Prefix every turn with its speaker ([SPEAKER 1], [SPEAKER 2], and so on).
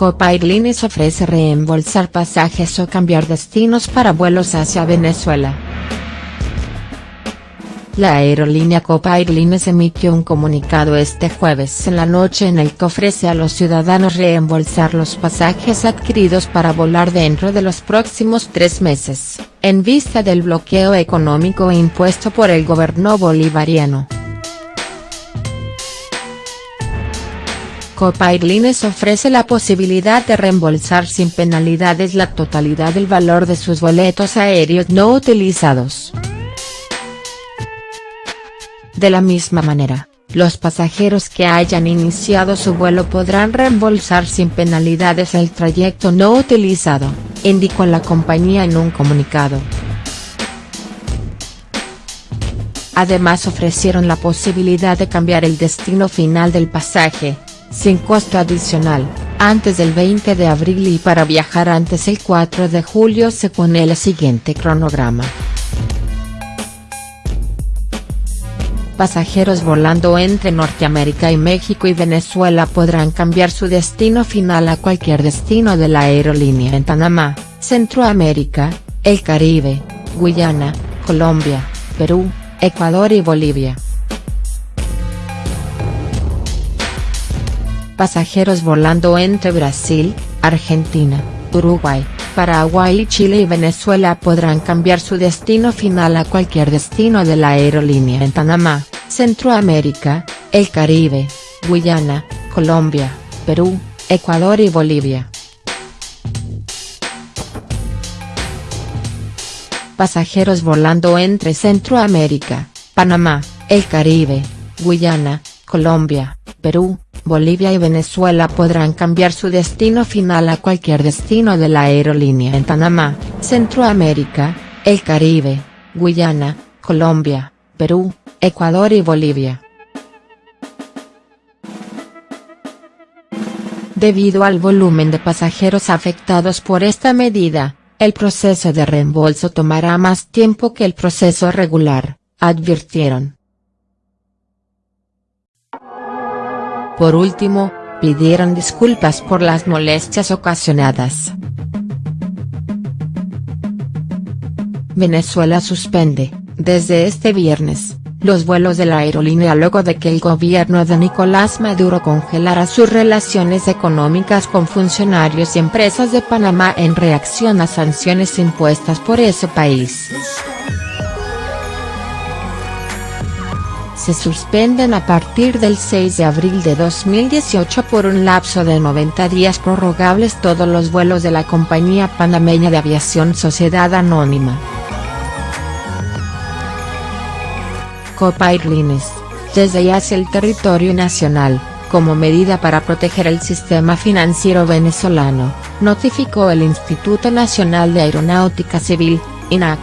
[SPEAKER 1] Copa Airlines ofrece reembolsar pasajes o cambiar destinos para vuelos hacia Venezuela. La aerolínea Copa Airlines emitió un comunicado este jueves en la noche en el que ofrece a los ciudadanos reembolsar los pasajes adquiridos para volar dentro de los próximos tres meses, en vista del bloqueo económico impuesto por el gobierno bolivariano. Copa Airlines ofrece la posibilidad de reembolsar sin penalidades la totalidad del valor de sus boletos aéreos no utilizados. De la misma manera, los pasajeros que hayan iniciado su vuelo podrán reembolsar sin penalidades el trayecto no utilizado, indicó la compañía en un comunicado. Además ofrecieron la posibilidad de cambiar el destino final del pasaje, sin costo adicional, antes del 20 de abril y para viajar antes el 4 de julio según el siguiente cronograma. Pasajeros volando entre Norteamérica y México y Venezuela podrán cambiar su destino final a cualquier destino de la aerolínea en Panamá, Centroamérica, el Caribe, Guyana, Colombia, Perú, Ecuador y Bolivia. Pasajeros volando entre Brasil, Argentina, Uruguay, Paraguay y Chile y Venezuela podrán cambiar su destino final a cualquier destino de la aerolínea en Panamá, Centroamérica, el Caribe, Guyana, Colombia, Perú, Ecuador y Bolivia. Pasajeros volando entre Centroamérica, Panamá, el Caribe, Guyana, Colombia, Perú, Bolivia y Venezuela podrán cambiar su destino final a cualquier destino de la aerolínea en Panamá, Centroamérica, el Caribe, Guyana, Colombia, Perú, Ecuador y Bolivia. Debido al volumen de pasajeros afectados por esta medida, el proceso de reembolso tomará más tiempo que el proceso regular, advirtieron. Por último, pidieron disculpas por las molestias ocasionadas. Venezuela suspende, desde este viernes, los vuelos de la aerolínea luego de que el gobierno de Nicolás Maduro congelara sus relaciones económicas con funcionarios y empresas de Panamá en reacción a sanciones impuestas por ese país. Se suspenden a partir del 6 de abril de 2018 por un lapso de 90 días prorrogables todos los vuelos de la compañía panameña de aviación Sociedad Anónima. Copa Airlines, desde ya hacia el territorio nacional, como medida para proteger el sistema financiero venezolano, notificó el Instituto Nacional de Aeronáutica Civil, INAC